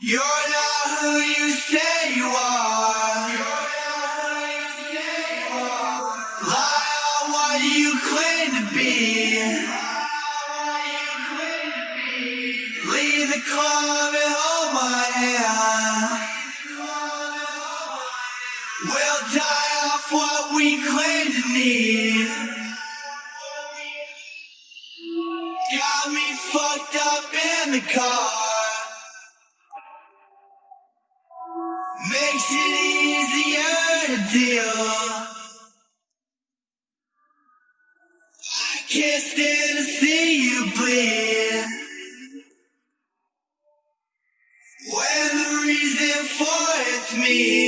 You're not who you say you are. Lie on what you claim to be. Leave the club and hold my hand. We'll die off what we claim to need. Got me fucked up in the car. makes it easier to deal. I can't stand to see you bleed. When the reason for it's me.